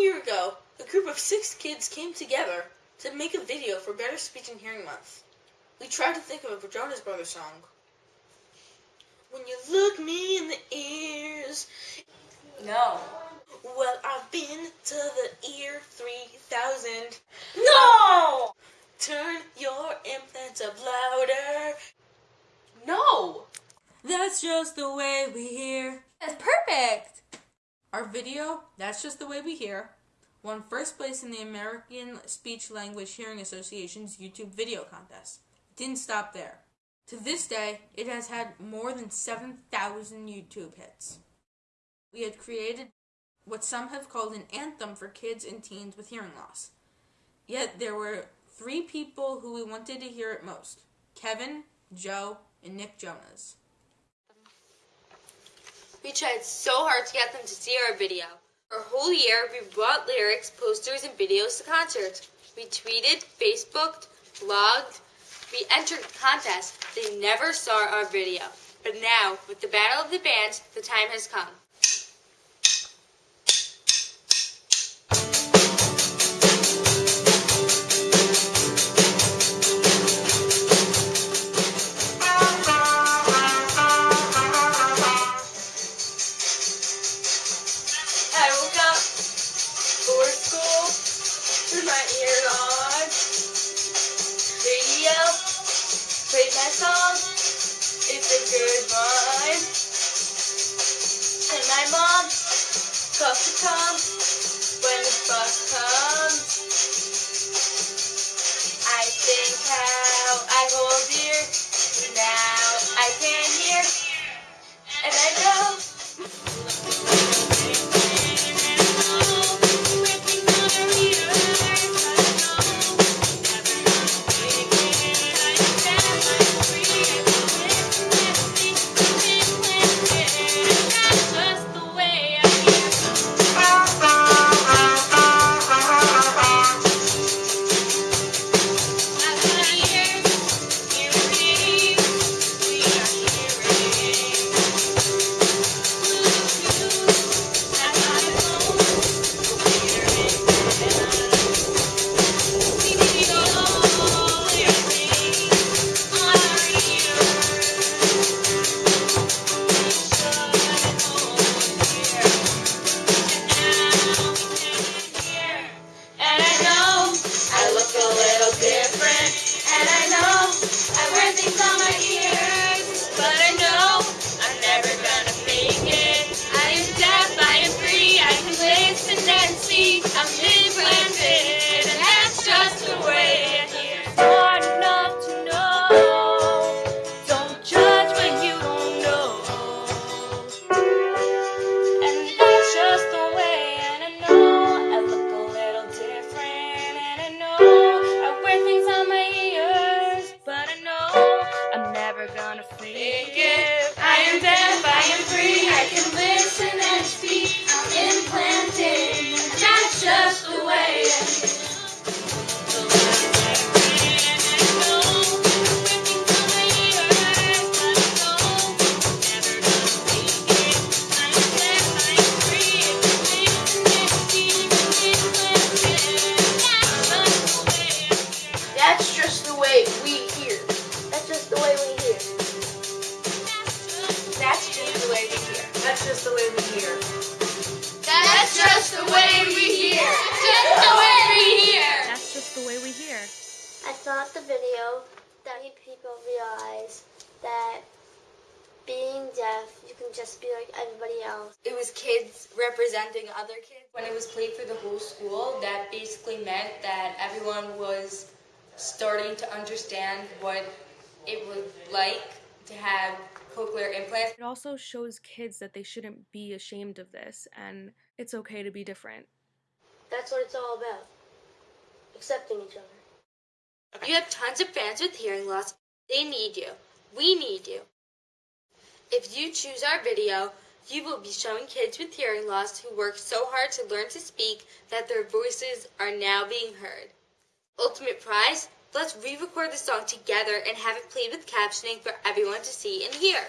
year ago, a group of six kids came together to make a video for Better Speech and Hearing Month. We tried to think of a Jonas Brothers song. When you look me in the ears. No. Well, I've been to the ear 3000. No! Turn your implants up louder. No! That's just the way we hear. That's perfect! Our video, That's Just the Way We Hear, won first place in the American Speech Language Hearing Association's YouTube video contest. It didn't stop there. To this day, it has had more than 7,000 YouTube hits. We had created what some have called an anthem for kids and teens with hearing loss. Yet there were three people who we wanted to hear it most Kevin, Joe, and Nick Jonas. We tried so hard to get them to see our video. For a whole year, we brought lyrics, posters, and videos to concerts. We tweeted, Facebooked, blogged. We entered contests. They never saw our video. But now, with the Battle of the Bands, the time has come. With my ears on. Radio played my song. It's a good one. And my mom calls to come when the bus comes. I think how I hold dear. Now I can hear. And I know. Just the way we hear. That's just the way we hear. Just the way we hear. That's just the way we hear. I thought the video that made people realize that being deaf, you can just be like everybody else. It was kids representing other kids. When it was played through the whole school, that basically meant that everyone was starting to understand what it was like to have cochlear implants. It also shows kids that they shouldn't be ashamed of this and it's okay to be different. That's what it's all about. Accepting each other. You have tons of fans with hearing loss. They need you. We need you. If you choose our video, you will be showing kids with hearing loss who worked so hard to learn to speak that their voices are now being heard. Ultimate prize? Let's re record the song together and have it played with captioning for everyone to see and hear.